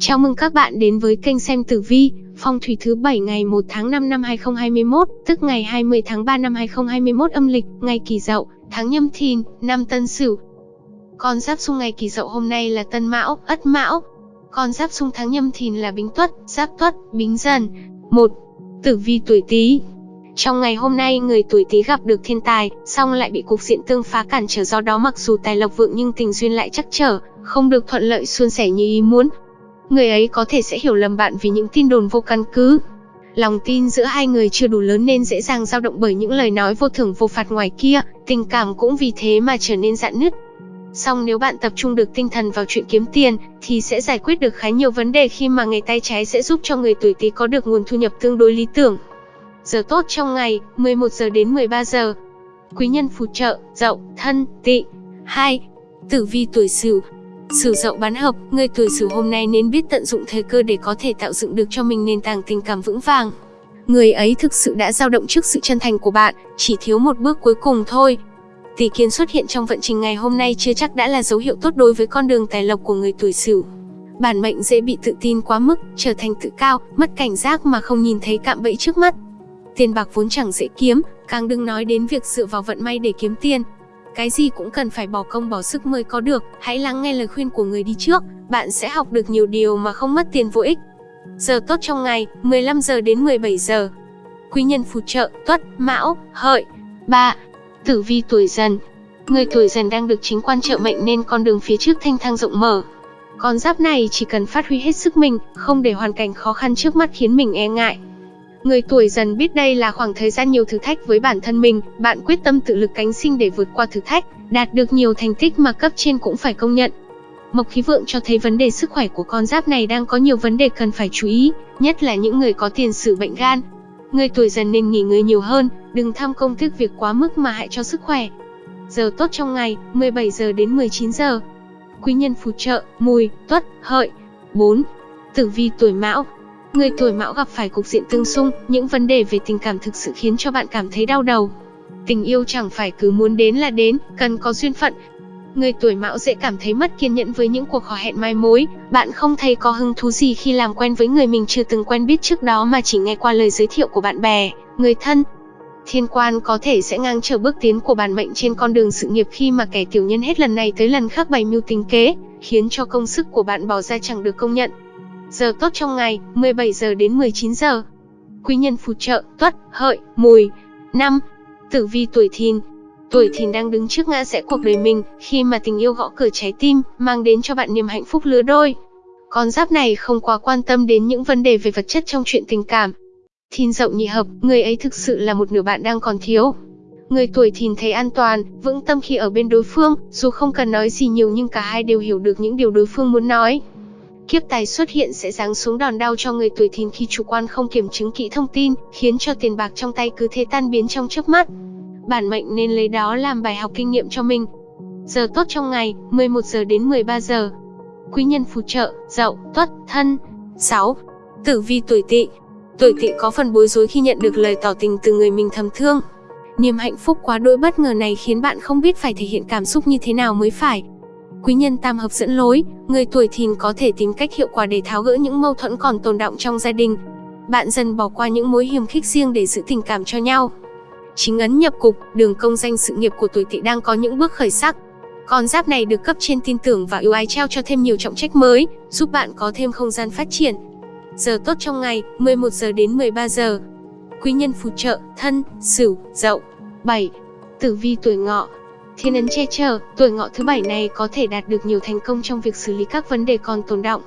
Chào mừng các bạn đến với kênh xem tử vi, phong thủy thứ 7 ngày 1 tháng 5 năm 2021, tức ngày 20 tháng 3 năm 2021 âm lịch, ngày Kỷ Dậu, tháng Nhâm Thìn, năm Tân Sửu. Con giáp xung ngày Kỷ Dậu hôm nay là Tân Mão, Ất Mão. Con giáp xung tháng Nhâm Thìn là Bính Tuất, Giáp Tuất, Bính Dần. 1. Tử vi tuổi Tý. Trong ngày hôm nay, người tuổi Tý gặp được thiên tài, song lại bị cục diện tương phá cản trở do đó mặc dù tài lộc vượng nhưng tình duyên lại chắc trở, không được thuận lợi suôn sẻ như ý muốn người ấy có thể sẽ hiểu lầm bạn vì những tin đồn vô căn cứ. Lòng tin giữa hai người chưa đủ lớn nên dễ dàng dao động bởi những lời nói vô thưởng vô phạt ngoài kia, tình cảm cũng vì thế mà trở nên dạn nứt. Song nếu bạn tập trung được tinh thần vào chuyện kiếm tiền, thì sẽ giải quyết được khá nhiều vấn đề khi mà ngày tay trái sẽ giúp cho người tuổi Tý có được nguồn thu nhập tương đối lý tưởng. Giờ tốt trong ngày, 11 giờ đến 13 giờ. Quý nhân phù trợ, Dậu, Thân, Tỵ. 2. Tử vi tuổi Sửu, Sử dậu bán hợp, người tuổi Sửu hôm nay nên biết tận dụng thời cơ để có thể tạo dựng được cho mình nền tảng tình cảm vững vàng. Người ấy thực sự đã dao động trước sự chân thành của bạn, chỉ thiếu một bước cuối cùng thôi. Tỷ kiến xuất hiện trong vận trình ngày hôm nay chưa chắc đã là dấu hiệu tốt đối với con đường tài lộc của người tuổi Sửu. Bản mệnh dễ bị tự tin quá mức, trở thành tự cao, mất cảnh giác mà không nhìn thấy cạm bẫy trước mắt. Tiền bạc vốn chẳng dễ kiếm, càng đừng nói đến việc dựa vào vận may để kiếm tiền, cái gì cũng cần phải bỏ công bỏ sức mới có được, hãy lắng nghe lời khuyên của người đi trước, bạn sẽ học được nhiều điều mà không mất tiền vô ích. Giờ tốt trong ngày, 15 giờ đến 17 giờ. Quý nhân phù trợ, tuất, mão, hợi. 3. Tử vi tuổi dần Người tuổi dần đang được chính quan trợ mệnh nên con đường phía trước thanh thang rộng mở. Con giáp này chỉ cần phát huy hết sức mình, không để hoàn cảnh khó khăn trước mắt khiến mình e ngại. Người tuổi dần biết đây là khoảng thời gian nhiều thử thách với bản thân mình, bạn quyết tâm tự lực cánh sinh để vượt qua thử thách, đạt được nhiều thành tích mà cấp trên cũng phải công nhận. Mộc khí vượng cho thấy vấn đề sức khỏe của con giáp này đang có nhiều vấn đề cần phải chú ý, nhất là những người có tiền sử bệnh gan. Người tuổi dần nên nghỉ ngơi nhiều hơn, đừng tham công tiếc việc quá mức mà hại cho sức khỏe. Giờ tốt trong ngày, 17 giờ đến 19 giờ. Quý nhân phù trợ, mùi, tuất, hợi. 4. Tử vi tuổi mão, Người tuổi mão gặp phải cục diện tương xung, những vấn đề về tình cảm thực sự khiến cho bạn cảm thấy đau đầu. Tình yêu chẳng phải cứ muốn đến là đến, cần có duyên phận. Người tuổi mão dễ cảm thấy mất kiên nhẫn với những cuộc hò hẹn mai mối, bạn không thấy có hứng thú gì khi làm quen với người mình chưa từng quen biết trước đó mà chỉ nghe qua lời giới thiệu của bạn bè, người thân. Thiên quan có thể sẽ ngang trở bước tiến của bản mệnh trên con đường sự nghiệp khi mà kẻ tiểu nhân hết lần này tới lần khác bày mưu tính kế, khiến cho công sức của bạn bỏ ra chẳng được công nhận. Giờ tốt trong ngày, 17 giờ đến 19 giờ. Quý nhân phù trợ, tuất, hợi, mùi. năm Tử vi tuổi thìn. Tuổi thìn đang đứng trước ngã rẽ cuộc đời mình, khi mà tình yêu gõ cửa trái tim, mang đến cho bạn niềm hạnh phúc lứa đôi. Con giáp này không quá quan tâm đến những vấn đề về vật chất trong chuyện tình cảm. Thìn dậu nhị hợp, người ấy thực sự là một nửa bạn đang còn thiếu. Người tuổi thìn thấy an toàn, vững tâm khi ở bên đối phương, dù không cần nói gì nhiều nhưng cả hai đều hiểu được những điều đối phương muốn nói. Kiếp tài xuất hiện sẽ giáng xuống đòn đau cho người tuổi thìn khi chủ quan không kiểm chứng kỹ thông tin, khiến cho tiền bạc trong tay cứ thế tan biến trong chớp mắt. Bản mệnh nên lấy đó làm bài học kinh nghiệm cho mình. Giờ tốt trong ngày, 11 giờ đến 13 giờ. Quý nhân phù trợ, Dậu, Tuất, Thân. 6. Tử vi tuổi Tỵ. Tuổi Tỵ có phần bối rối khi nhận được lời tỏ tình từ người mình thầm thương. Niềm hạnh phúc quá đỗi bất ngờ này khiến bạn không biết phải thể hiện cảm xúc như thế nào mới phải. Quý nhân tam hợp dẫn lối, người tuổi thìn có thể tìm cách hiệu quả để tháo gỡ những mâu thuẫn còn tồn động trong gia đình. Bạn dần bỏ qua những mối hiềm khích riêng để giữ tình cảm cho nhau. Chính ấn nhập cục, đường công danh sự nghiệp của tuổi tỵ đang có những bước khởi sắc. Con giáp này được cấp trên tin tưởng và ưu ái trao cho thêm nhiều trọng trách mới, giúp bạn có thêm không gian phát triển. Giờ tốt trong ngày, 11 giờ đến 13 giờ. Quý nhân phù trợ, thân, sửu, dậu. 7. Tử vi tuổi ngọ, Thiên ấn che chở, tuổi ngọ thứ bảy này có thể đạt được nhiều thành công trong việc xử lý các vấn đề còn tồn động.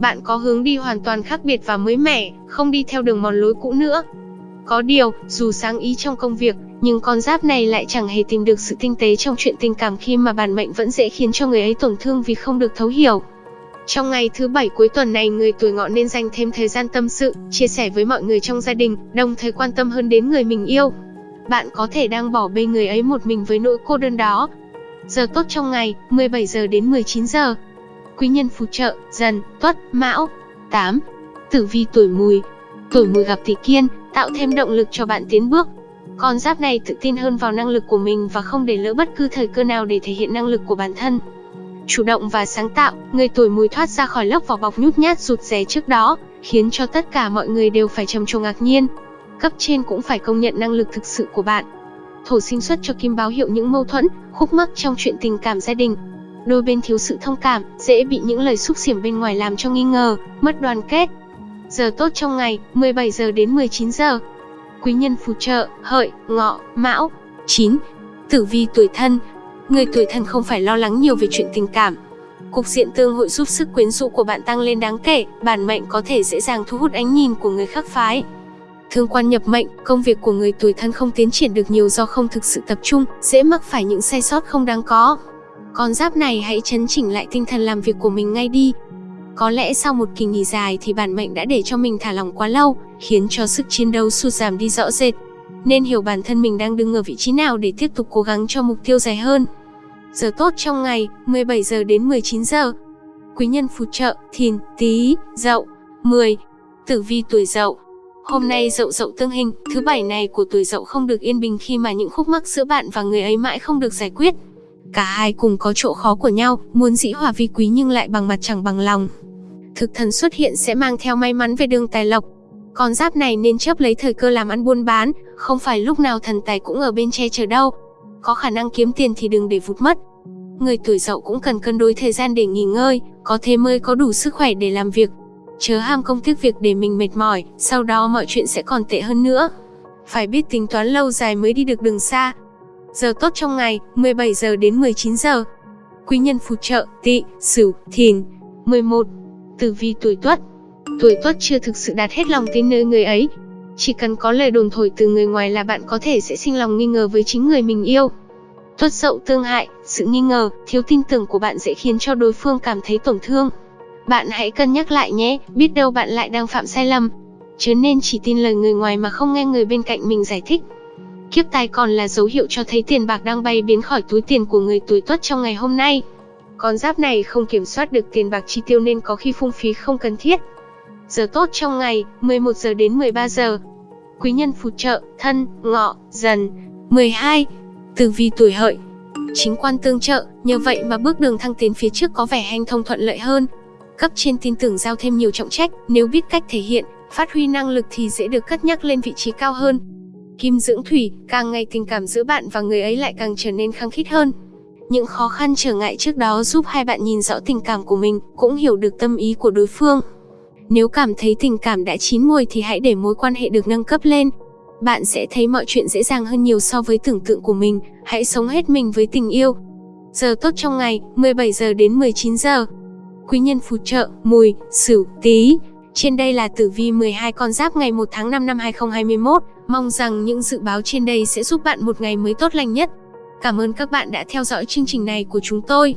Bạn có hướng đi hoàn toàn khác biệt và mới mẻ, không đi theo đường mòn lối cũ nữa. Có điều, dù sáng ý trong công việc, nhưng con giáp này lại chẳng hề tìm được sự tinh tế trong chuyện tình cảm khi mà bản mệnh vẫn dễ khiến cho người ấy tổn thương vì không được thấu hiểu. Trong ngày thứ bảy cuối tuần này, người tuổi ngọ nên dành thêm thời gian tâm sự, chia sẻ với mọi người trong gia đình, đồng thời quan tâm hơn đến người mình yêu bạn có thể đang bỏ bê người ấy một mình với nỗi cô đơn đó. Giờ tốt trong ngày, 17 giờ đến 19 giờ. Quý nhân phù trợ, dần, tuất, mão. 8. Tử vi tuổi mùi. Tuổi mùi gặp tỷ kiên, tạo thêm động lực cho bạn tiến bước. Con giáp này tự tin hơn vào năng lực của mình và không để lỡ bất cứ thời cơ nào để thể hiện năng lực của bản thân. chủ động và sáng tạo, người tuổi mùi thoát ra khỏi lớp vỏ bọc nhút nhát rụt rè trước đó, khiến cho tất cả mọi người đều phải trầm trồ ngạc nhiên. Cấp trên cũng phải công nhận năng lực thực sự của bạn. Thổ sinh xuất cho kim báo hiệu những mâu thuẫn, khúc mắc trong chuyện tình cảm gia đình. Đôi bên thiếu sự thông cảm, dễ bị những lời xúc xỉm bên ngoài làm cho nghi ngờ, mất đoàn kết. Giờ tốt trong ngày, 17 giờ đến 19 giờ. Quý nhân phù trợ, hợi, ngọ, mão. 9. Tử vi tuổi thân, Người tuổi thân không phải lo lắng nhiều về chuyện tình cảm. Cục diện tương hội giúp sức quyến rũ của bạn tăng lên đáng kể, bản mệnh có thể dễ dàng thu hút ánh nhìn của người khác phái. Thương quan nhập mệnh, công việc của người tuổi thân không tiến triển được nhiều do không thực sự tập trung, dễ mắc phải những sai sót không đáng có. Con giáp này hãy chấn chỉnh lại tinh thần làm việc của mình ngay đi. Có lẽ sau một kỳ nghỉ dài thì bản mệnh đã để cho mình thả lỏng quá lâu, khiến cho sức chiến đấu sụt giảm đi rõ rệt. Nên hiểu bản thân mình đang đứng ở vị trí nào để tiếp tục cố gắng cho mục tiêu dài hơn. Giờ tốt trong ngày, 17 giờ đến 19 giờ. Quý nhân phù trợ, thìn, tý, dậu. 10. Tử vi tuổi dậu. Hôm nay dậu dậu tương hình, thứ bảy này của tuổi dậu không được yên bình khi mà những khúc mắc giữa bạn và người ấy mãi không được giải quyết. Cả hai cùng có chỗ khó của nhau, muốn dĩ hòa vi quý nhưng lại bằng mặt chẳng bằng lòng. Thực thần xuất hiện sẽ mang theo may mắn về đường tài lộc. Con giáp này nên chấp lấy thời cơ làm ăn buôn bán, không phải lúc nào thần tài cũng ở bên che chở đâu. Có khả năng kiếm tiền thì đừng để vụt mất. Người tuổi dậu cũng cần cân đối thời gian để nghỉ ngơi, có thế mới có đủ sức khỏe để làm việc. Chớ ham công tiếc việc để mình mệt mỏi, sau đó mọi chuyện sẽ còn tệ hơn nữa. Phải biết tính toán lâu dài mới đi được đường xa. Giờ tốt trong ngày, 17 giờ đến 19 giờ. Quý nhân phù trợ, tỵ, sửu, thìn. 11. Tử vi tuổi tuất. Tuổi tuất chưa thực sự đạt hết lòng tin nơi người ấy. Chỉ cần có lời đồn thổi từ người ngoài là bạn có thể sẽ sinh lòng nghi ngờ với chính người mình yêu. Tuất dậu tương hại, sự nghi ngờ, thiếu tin tưởng của bạn dễ khiến cho đối phương cảm thấy tổn thương. Bạn hãy cân nhắc lại nhé, biết đâu bạn lại đang phạm sai lầm. Chứ nên chỉ tin lời người ngoài mà không nghe người bên cạnh mình giải thích. Kiếp tài còn là dấu hiệu cho thấy tiền bạc đang bay biến khỏi túi tiền của người tuổi tuất trong ngày hôm nay. Con giáp này không kiểm soát được tiền bạc chi tiêu nên có khi phung phí không cần thiết. Giờ tốt trong ngày, 11 giờ đến 13 giờ. Quý nhân phù trợ, thân, ngọ, dần. 12. Tử vi tuổi hợi Chính quan tương trợ, nhờ vậy mà bước đường thăng tiến phía trước có vẻ hanh thông thuận lợi hơn. Cấp trên tin tưởng giao thêm nhiều trọng trách, nếu biết cách thể hiện, phát huy năng lực thì dễ được cất nhắc lên vị trí cao hơn. Kim dưỡng thủy, càng ngày tình cảm giữa bạn và người ấy lại càng trở nên khăng khít hơn. Những khó khăn trở ngại trước đó giúp hai bạn nhìn rõ tình cảm của mình, cũng hiểu được tâm ý của đối phương. Nếu cảm thấy tình cảm đã chín mùi thì hãy để mối quan hệ được nâng cấp lên, bạn sẽ thấy mọi chuyện dễ dàng hơn nhiều so với tưởng tượng của mình, hãy sống hết mình với tình yêu. Giờ tốt trong ngày, 17 giờ đến 19 giờ. Quý nhân phù trợ, mùi, sửu, tí. Trên đây là tử vi 12 con giáp ngày 1 tháng 5 năm 2021. Mong rằng những dự báo trên đây sẽ giúp bạn một ngày mới tốt lành nhất. Cảm ơn các bạn đã theo dõi chương trình này của chúng tôi.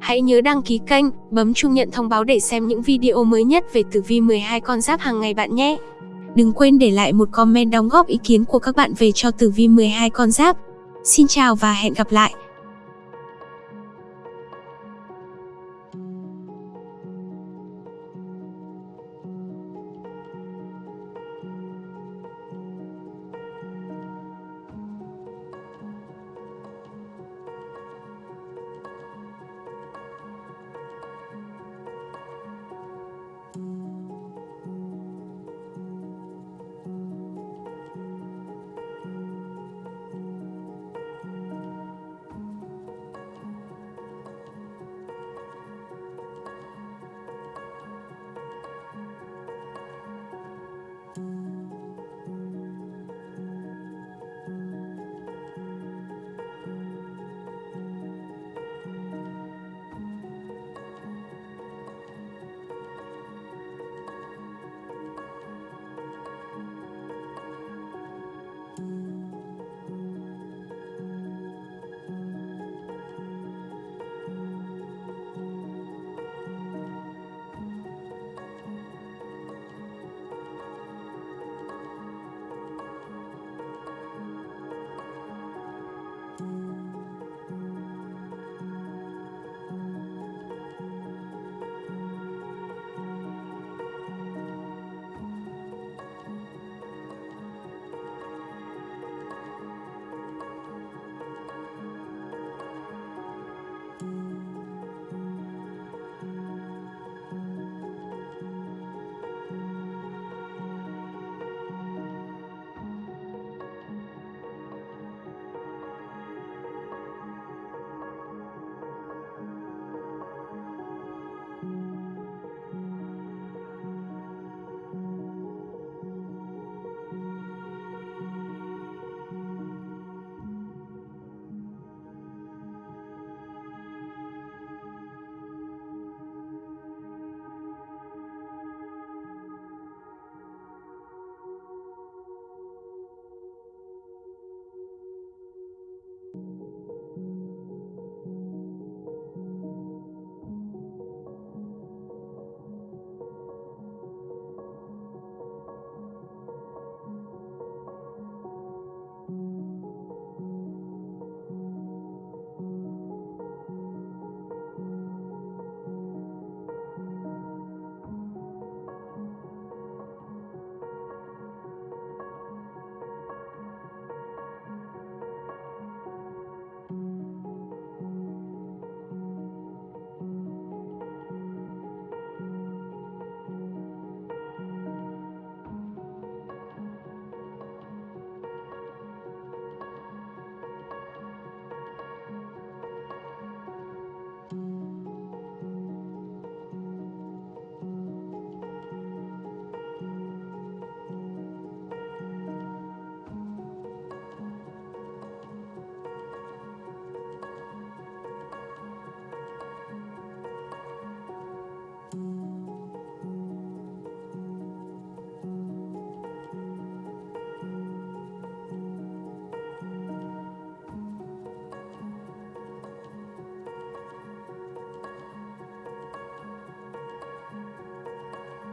Hãy nhớ đăng ký kênh, bấm chuông nhận thông báo để xem những video mới nhất về tử vi 12 con giáp hàng ngày bạn nhé. Đừng quên để lại một comment đóng góp ý kiến của các bạn về cho tử vi 12 con giáp. Xin chào và hẹn gặp lại!